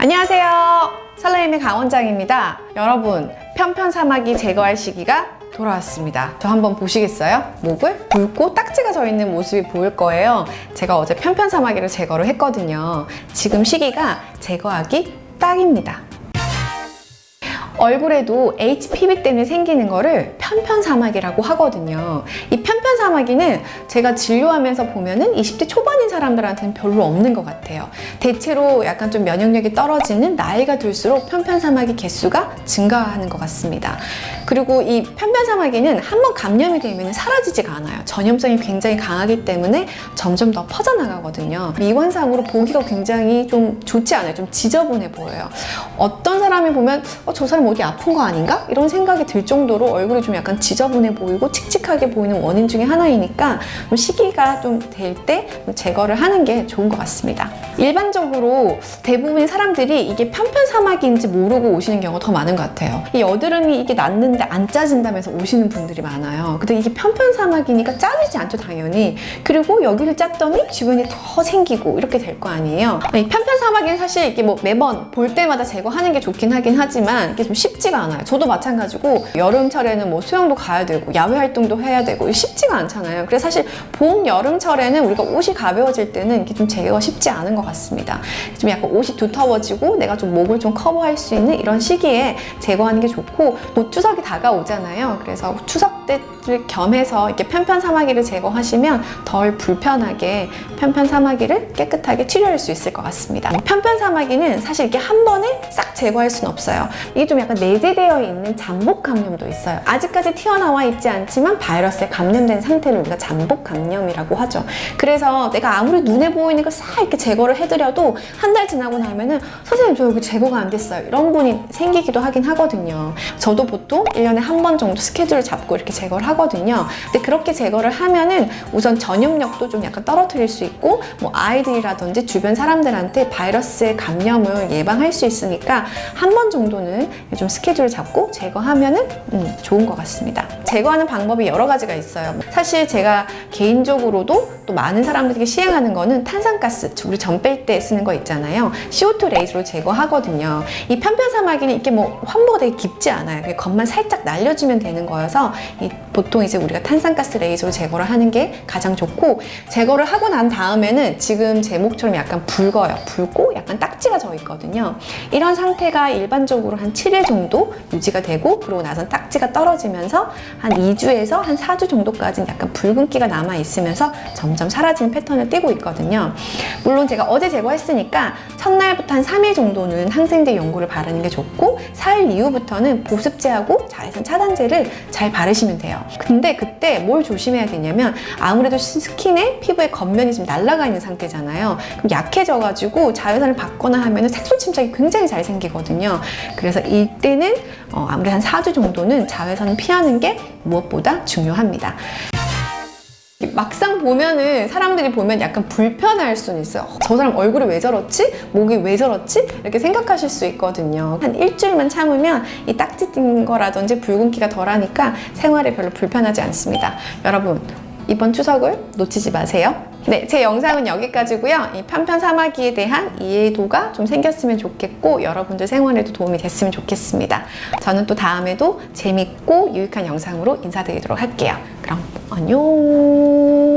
안녕하세요. 설레임의 강원장입니다. 여러분, 편편 사마귀 제거할 시기가 돌아왔습니다. 저 한번 보시겠어요? 목을 붉고 딱지가 져 있는 모습이 보일 거예요. 제가 어제 편편 사마귀를 제거를 했거든요. 지금 시기가 제거하기 딱입니다. 얼굴에도 HPV 때문에 생기는 거를 편편사마귀라고 하거든요. 이 편편사마귀는 제가 진료하면서 보면은 20대 초반인 사람들한테는 별로 없는 것 같아요. 대체로 약간 좀 면역력이 떨어지는 나이가 들수록 편편사마귀 개수가 증가하는 것 같습니다. 그리고 이 편편사마귀는 한번 감염이 되면 사라지지가 않아요. 전염성이 굉장히 강하기 때문에 점점 더 퍼져나가거든요. 미관상으로 보기가 굉장히 좀 좋지 않아요. 좀 지저분해 보여요. 어떤 사람이 보면 어, 저 사람 어디 아픈 거 아닌가? 이런 생각이 들 정도로 얼굴이 좀 약간 지저분해 보이고 칙칙하게 보이는 원인 중에 하나이니까 좀 시기가 좀 될 때 제거를 하는 게 좋은 것 같습니다. 일반적으로 대부분의 사람들이 이게 편편사마귀인지 모르고 오시는 경우가 더 많은 것 같아요. 이 여드름이 이게 났는데 안 짜진다면서 오시는 분들이 많아요. 근데 이게 편편사마귀니까 짜지지 않죠, 당연히. 그리고 여기를 짰더니 주변에 더 생기고 이렇게 될 거 아니에요. 이 편편사마귀는 사실 이게 뭐 매번 볼 때마다 제거하는 게 좋긴 하긴 하지만 이게 좀 쉽지가 않아요. 저도 마찬가지고 여름철에는 뭐 수영도 가야 되고 야외 활동도 해야 되고 쉽지가 않잖아요. 그래서 사실 봄, 여름철에는 우리가 옷이 가벼워질 때는 이게 좀 제거가 쉽지 않은 것 같습니다. 좀 약간 옷이 두터워지고 내가 좀 목을 좀 커버할 수 있는 이런 시기에 제거하는 게 좋고 곧 추석이 다가오잖아요. 그래서 추석 때를 겸해서 이렇게 편편 사마귀를 제거하시면 덜 불편하게 편편 사마귀를 깨끗하게 치료할 수 있을 것 같습니다. 편편 사마귀는 사실 이렇게 한 번에 싹 제거할 수는 없어요. 이게 좀 약간 내재되어 있는 잠복 감염도 있어요. 아직까지 튀어나와 있지 않지만 바이러스에 감염된 상태를 우리가 잠복 감염이라고 하죠. 그래서 내가 아무리 눈에 보이는 걸 싹 이렇게 제거를 해드려도 한 달 지나고 나면은 선생님 저 여기 제거가 안 됐어요. 이런 분이 생기기도 하긴 하거든요. 저도 보통 1년에 한 번 정도 스케줄을 잡고 이렇게 제거를 하거든요. 근데 그렇게 제거를 하면은 우선 전염력도 좀 약간 떨어뜨릴 수 있고 뭐 아이들이라든지 주변 사람들한테 바이러스의 감염을 예방할 수 있으니까 한 번 정도는 좀 스케줄을 잡고 제거하면은 음, 좋은 것 같습니다. 같습니다. 제거하는 방법이 여러 가지가 있어요. 사실 제가 개인적으로도 또 많은 사람들에게 시행하는 거는 탄산가스, 우리 전 뺄 때 쓰는 거 있잖아요. CO2 레이저로 제거하거든요. 이 편편사마귀는 이게 뭐 환부가 되게 깊지 않아요. 그냥 겉만 살짝 날려주면 되는 거여서 이 보통 이제 우리가 탄산가스 레이저로 제거를 하는 게 가장 좋고 제거를 하고 난 다음에는 지금 제 목처럼 약간 붉어요. 붉고 약간 딱지가 져 있거든요. 이런 상태가 일반적으로 한 7일 정도 유지가 되고 그러고 나선 딱지가 떨어지면서 한 2주에서 한 4주 정도까지는 약간 붉은기가 남아 있으면서 점점 사라지는 패턴을 띠고 있거든요. 물론 제가 어제 제거했으니까 첫날부터 한 3일 정도는 항생제 연고를 바르는 게 좋고 4일 이후부터는 보습제하고 자외선 차단제를 잘 바르시면 돼요. 근데 그때 뭘 조심해야 되냐면 아무래도 스킨에 피부에 겉면이 좀 날아가 있는 상태잖아요. 그럼 약해져가지고 자외선을 받거나 하면 색소 침착이 굉장히 잘 생기거든요. 그래서 이때는 어, 아무리 한 4주 정도는 자외선을 피하는 게 무엇보다 중요합니다. 막상 보면은 사람들이 보면 약간 불편할 수는 있어요. 어, 저 사람 얼굴이 왜 저렇지? 목이 왜 저렇지? 이렇게 생각하실 수 있거든요. 한 일주일만 참으면 이 딱지 띈 거라든지 붉은기가 덜하니까 생활에 별로 불편하지 않습니다. 여러분 이번 추석을 놓치지 마세요. 네, 제 영상은 여기까지고요. 이 편편 사마귀에 대한 이해도가 좀 생겼으면 좋겠고 여러분들 생활에도 도움이 됐으면 좋겠습니다. 저는 또 다음에도 재밌고 유익한 영상으로 인사드리도록 할게요. 그럼 안녕